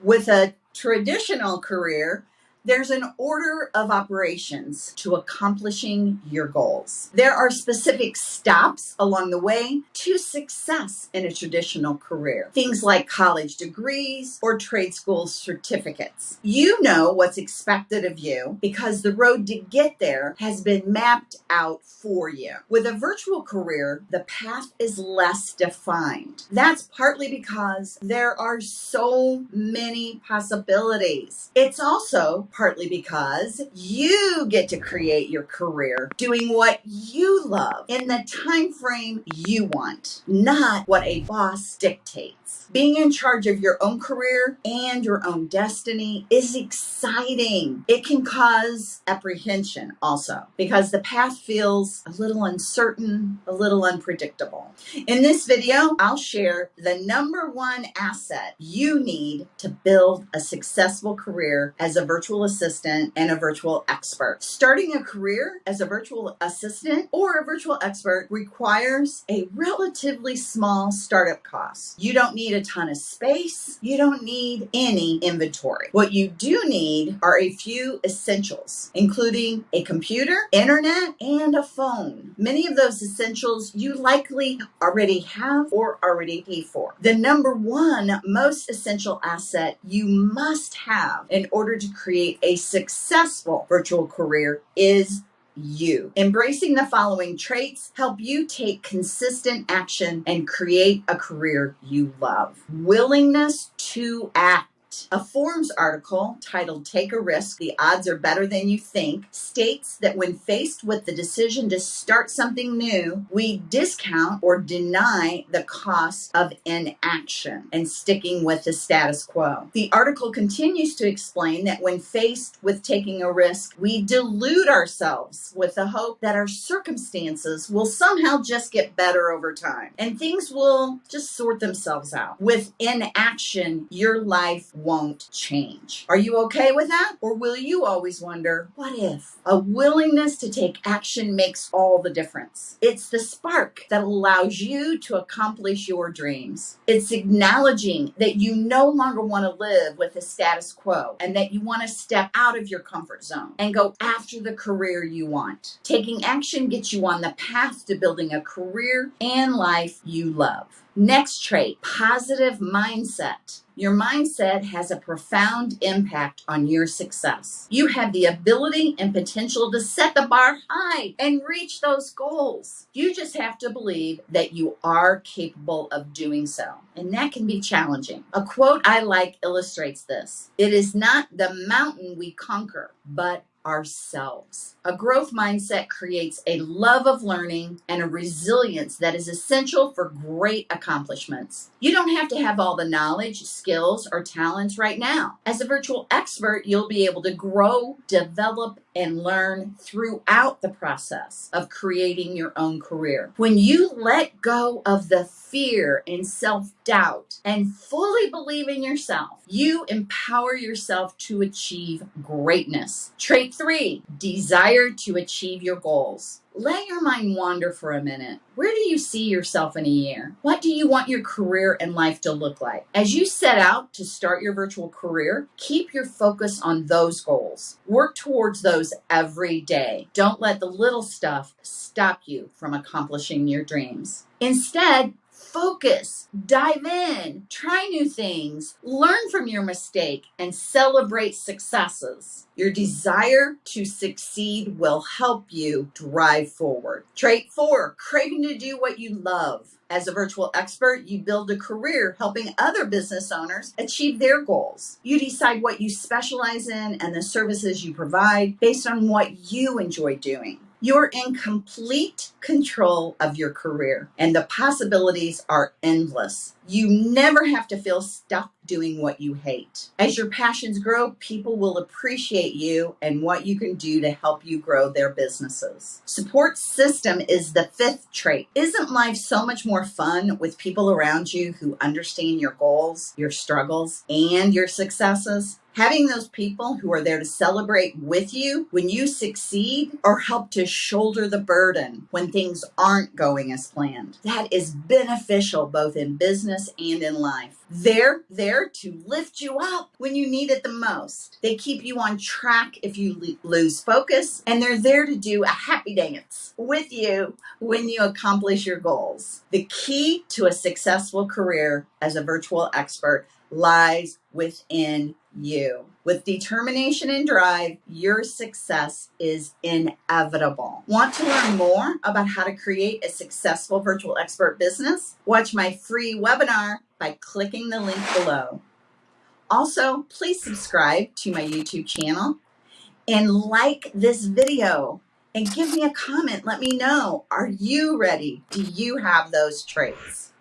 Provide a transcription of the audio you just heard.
With a traditional career, there's an order of operations to accomplishing your goals. There are specific stops along the way to success in a traditional career. Things like college degrees or trade school certificates. You know what's expected of you because the road to get there has been mapped out for you. With a virtual career, the path is less defined. That's partly because there are so many possibilities. It's also partly because you get to create your career doing what you love in the time frame you want, not what a boss dictates. Being in charge of your own career and your own destiny is exciting. It can cause apprehension also because the path feels a little uncertain, a little unpredictable. In this video, I'll share the number one asset you need to build a successful career as a virtual assistant and a virtual expert. Starting a career as a virtual assistant or a virtual expert requires a relatively small startup cost. You don't need a ton of space. You don't need any inventory. What you do need are a few essentials, including a computer, internet, and a phone. Many of those essentials you likely already have or already pay for. The number one most essential asset you must have in order to create a successful virtual career is you. Embracing the following traits help you take consistent action and create a career you love. Willingness to act a Forbes article titled Take a Risk, The Odds Are Better Than You Think states that when faced with the decision to start something new, we discount or deny the cost of inaction and sticking with the status quo. The article continues to explain that when faced with taking a risk, we delude ourselves with the hope that our circumstances will somehow just get better over time and things will just sort themselves out. With inaction, your life won't change. Are you okay with that? Or will you always wonder, what if? A willingness to take action makes all the difference. It's the spark that allows you to accomplish your dreams. It's acknowledging that you no longer want to live with the status quo and that you want to step out of your comfort zone and go after the career you want. Taking action gets you on the path to building a career and life you love. Next trait, positive mindset. Your mindset has a profound impact on your success. You have the ability and potential to set the bar high and reach those goals. You just have to believe that you are capable of doing so. And that can be challenging. A quote I like illustrates this. It is not the mountain we conquer, but ourselves. A growth mindset creates a love of learning and a resilience that is essential for great accomplishments. You don't have to have all the knowledge, skills, or talents right now. As a virtual expert, you'll be able to grow, develop, and learn throughout the process of creating your own career. When you let go of the fear and self doubt and fully believe in yourself, you empower yourself to achieve greatness. Trait three, desire to achieve your goals. Let your mind wander for a minute. Where do you see yourself in a year? What do you want your career and life to look like? As you set out to start your virtual career, keep your focus on those goals. Work towards those every day. Don't let the little stuff stop you from accomplishing your dreams. Instead, focus, dive in, try new things, learn from your mistake, and celebrate successes. Your desire to succeed will help you drive forward. Trait four, craving to do what you love. As a virtual expert, you build a career helping other business owners achieve their goals. You decide what you specialize in and the services you provide based on what you enjoy doing. You're in complete control of your career, and the possibilities are endless. You never have to feel stuck doing what you hate. As your passions grow, people will appreciate you and what you can do to help you grow their businesses. Support system is the fifth trait. Isn't life so much more fun with people around you who understand your goals, your struggles, and your successes? Having those people who are there to celebrate with you when you succeed or help to shoulder the burden when things aren't going as planned. That is beneficial both in business and in life. They're there to lift you up when you need it the most. They keep you on track if you lose focus, and they're there to do a happy dance with you when you accomplish your goals. The key to a successful career as a virtual expert lies within you. With determination and drive, your success is inevitable. Want to learn more about how to create a successful virtual expert business? Watch my free webinar by clicking the link below. Also, please subscribe to my YouTube channel and like this video and give me a comment. Let me know are you ready? Do you have those traits?